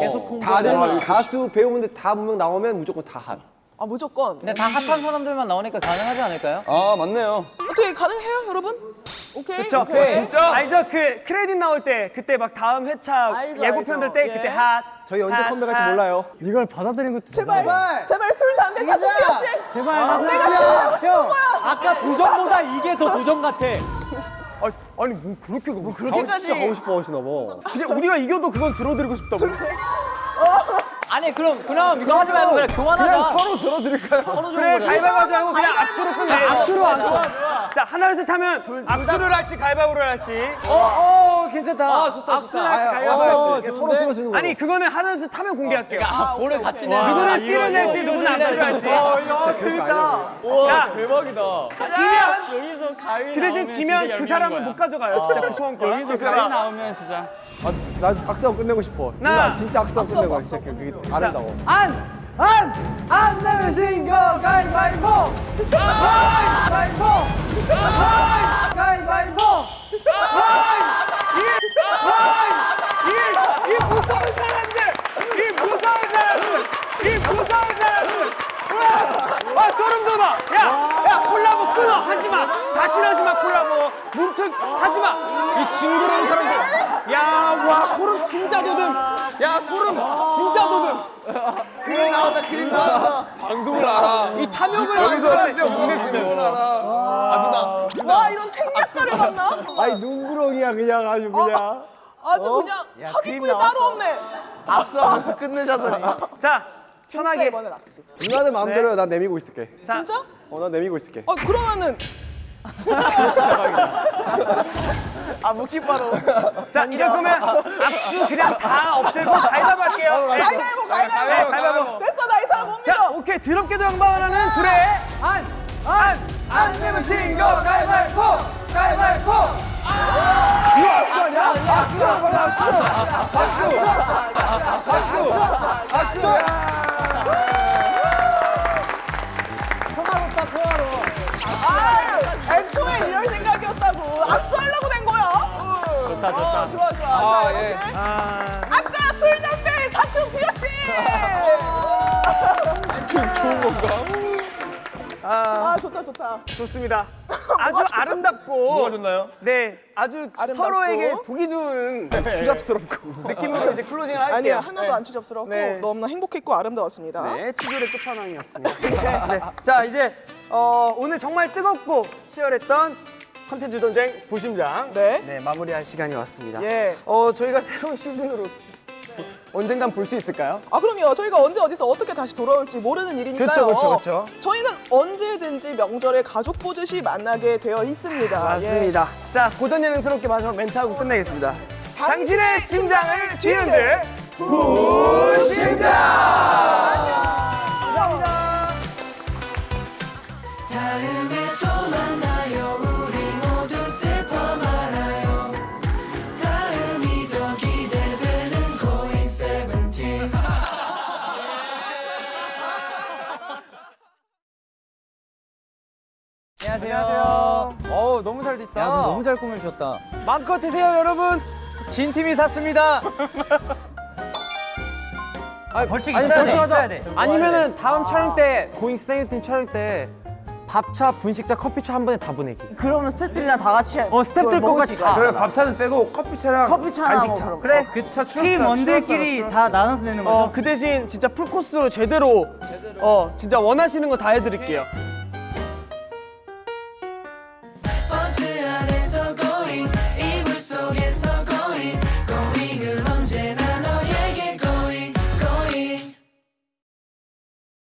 계속. 다른 가수 배우분들 다 분명 나오면 무조건 다 HOT. 아 무조건. 근데 다 핫한 사람들만 나오니까 가능하지 않을까요? 아 맞네요. 어떻게 가능해요 여러분? 오케이. 그쵸? 오케이. 진짜? 알죠? 그 크레딧 나올 때 그때 막 다음 회차 알죠, 예고편들 알죠. 때 예. 그때 HOT. 저희 언제 핫, 컴백할지 핫. 몰라요. 이걸 받아들이는 것도 제발 제발 술 담배 타투 피어싱. 제발 내가 하고 싶은 거야. 아까 도전보다 이게 더 도전 같아. 아, 아니 뭐 그렇게 뭐저 그렇게까지. 진짜 가고 싶어 하시나 봐. 그냥 우리가 이겨도 그건 들어드리고 싶다고. 아니 그럼 그럼 이거 하지 말고 그냥 교환하자. 서로 들어드릴까요? 서로 좀 그래. 가위바위보 하지 말고 그냥 악수로 끝내. 악수로 악수. 진짜 하나 둘셋 하면 악수를 할지 가위바위보를 할지. 어, 괜찮다. 아, 좋다, 악수를 할지 아, 가위바위보 어, 할지. 서로 들어주는 거. 아니 그거는 하나 둘셋 하면 공개할게요. 아, 볼을 같이 내. 누구는 찌를 낼지 누구는 악수를 할지. 야 재밌다. 자 대박이다. 지면 여기서 가위 그 대신 지면 그 사람은 못 가져가요. 진짜 그 소원 거. 여기서 가위 나오면 진짜 아, 나 악수하고 끝내고 싶어. 나. 진짜 악수하고 끝내고 그게 아름다워. 안! 안! 안 내면 진거 가위바위보! 가위바위보! 가위바위보! 이, 이, 이 무서운 사람들! 이 무서운 사람들! 이 무서운 사람들! 와, 아, 소름 돋아! 야! 야, 콜라보 끊어! 하지 마! 다시 하지 마, 콜라보! 문특 하지 마! 이 징그러운 사람들! 야, 와, 소름 진짜 돋음! 야, 소름 진짜 돋음! 그림 나왔다, 그림 나왔어! 방송을 알아. 이 탐욕을 여기서 진짜 문의 그림을 알아. 아 누나. 와 이런 챙략살을 봤나? 아니 눈구렁이야 그냥 아주 그냥. 아주 어? 그냥 사기꾼이 따로 없네. 악수하면서 끝내자더니. 자, 편하게. 이번엔 악수. 누나는 마음대로 해. 난 내미고 있을게. 자, 진짜? 어, 난 내미고 있을게. 어 그러면은 아, 묵직바로. 자, 이럴 거면 악수 그냥 다 없애고 가위바위보 할게요. 네. 가위바위보 네, 가위바위보. 가위바위보. 됐어 나 이 사람 못 자, 믿어. 오케이. 드럽게도 양반하는 둘의 안! 안! 안 내면 진거 가위바위보! 가위바위보! 이거 악수 아니야? 악수! 악수! 악수! 악수! 악수! 아 애초에 이럴 생각이었다고. 악수하려고 된 거야. 좋다 좋다. 좋아 좋아. 아, 자 예. 아, 아싸 술 담배 타투 좋은 건가? 아 좋다 좋다. 좋습니다. 아주 아름답고 뭐가 좋나요? 네, 아주 아름답고. 서로에게 보기 좋은 추잡스럽고 느낌으로 이제 클로징을 할게요. 아니야 하나도 안 추잡스럽고 네. 너무나 행복했고 아름다웠습니다. 네, 치졸의 끝판왕이었습니다. 네. 자, 이제 어, 오늘 정말 뜨겁고 치열했던 컨텐츠 전쟁 부심장 네. 마무리할 시간이 왔습니다. 예. 어, 저희가 새로운 시즌으로 언젠간 볼 수 있을까요? 아 그럼요. 저희가 언제 어디서 어떻게 다시 돌아올지 모르는 일이니까요. 그쵸, 그쵸, 그쵸. 저희는 언제든지 명절에 가족 보듯이 만나게 되어 있습니다. 예. 맞습니다. 자, 고전 예능스럽게 마지막 멘트하고 끝내겠습니다. 당신의 심장을 뒤흔들 부심장! 잘 됐다. 야, 너 너무 잘 꾸며주셨다. 마음껏 드세요, 여러분. 진 팀이 샀습니다. 아, 벌칙 아니, 있어야 돼, 벌칙 있어야 돼. 아니면은 다음 촬영 때 고잉 세븐틴 촬영 때 밥차, 분식차, 커피차 한 번에 다 보내기. 그러면 스태프들이랑 다 같이 어 스태프들 거까지 수 있잖아. 다. 밥차는 빼고 커피차랑 커피차나 뭐 그런 거. 그래, 팀원들끼리 다 나눠서 내는 거죠. 어, 그 대신 진짜 풀코스로 제대로 어, 진짜 원하시는 거 다 해 드릴게요.